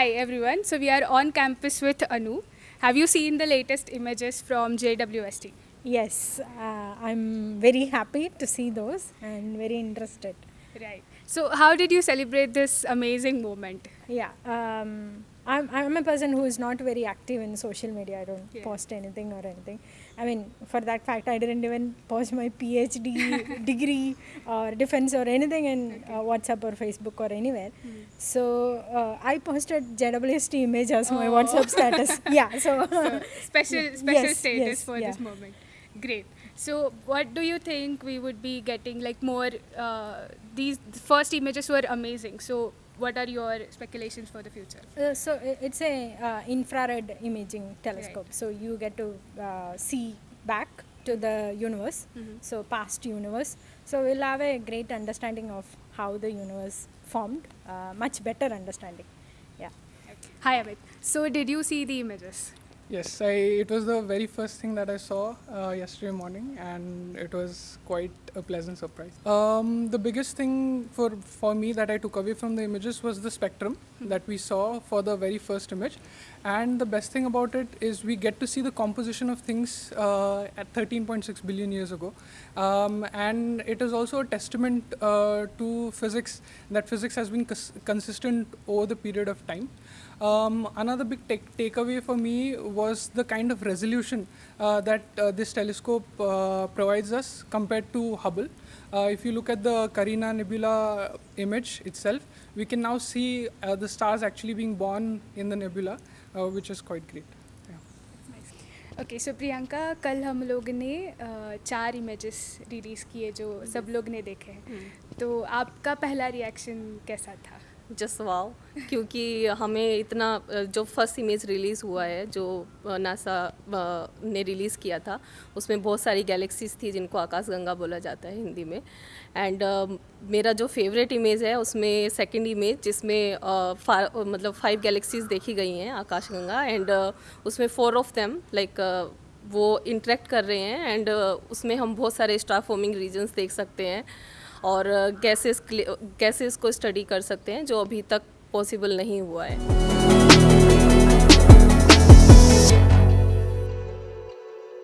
Hi everyone. So we are on campus with Anu. Have you seen the latest images from JWST? Yes, uh, I'm very happy to see those and very interested. Right. So how did you celebrate this amazing moment? Yeah, um, I'm, I'm a person who is not very active in social media. I don't Yeah. post anything or anything. I mean, for that fact, I didn't even post my PhD degree or defense or anything in uh, WhatsApp or Facebook or anywhere. So uh, I posted JWST image as my Oh. WhatsApp status. yeah, so, So special Yes, special status yes, for yeah. this moment. Great. So what do you think we would be getting like more? Uh, these first images were amazing. So what are your speculations for the future? Uh, so it's a uh, infrared imaging telescope. So you get to uh, see back to the universe, Mhm. so past universe. So we'll have a great understanding of how the universe formed, uh, much better understanding. Yeah. Hi Amit. So did you see the images? Yes, I, it was the very first thing that I saw uh, yesterday morning, and it was quite a pleasant surprise. Um, the biggest thing for, for me that I took away from the images was the spectrum that we saw for the very first image. And the best thing about it is we get to see the composition of things uh, at 13.6 billion years ago. Um, and it is also a testament uh, to physics that physics has been cons- consistent over the period of time. Um, another big take- takeaway for me was the kind of resolution uh, that uh, this telescope uh, provides us compared to Hubble. Uh, if you look at the Carina Nebula image itself, we can now see uh, the stars actually being born in the nebula, uh, which is quite great. Okay so Priyanka कल हम लोग ने अ, चार images release किए जो सब लोग ने देखे हैं तो आपका पहला रिएक्शन कैसा था जस्ट वाओ क्योंकि हमें इतना जो फ़र्स्ट इमेज रिलीज़ हुआ है जो नासा ने रिलीज़ किया था उसमें बहुत सारी गैलेक्सीज थी जिनको आकाशगंगा बोला जाता है हिंदी में। एंड uh, मेरा जो फेवरेट इमेज है उसमें सेकंड इमेज जिसमें फा- मतलब फाइव गैलेक्सीज देखी गई हैं आकाशगंगा एंड uh, उसमें फोर ऑफ़ देम लाइक वो इंटरेक्ट कर रहे हैं। एंड उसमें हम बहुत सारे स्टार फॉर्मिंग रीजन्स देख सकते हैं। और कैसे कैसे इसको स्टडी कर सकते हैं, जो अभी तक पॉसिबल नहीं हुआ है।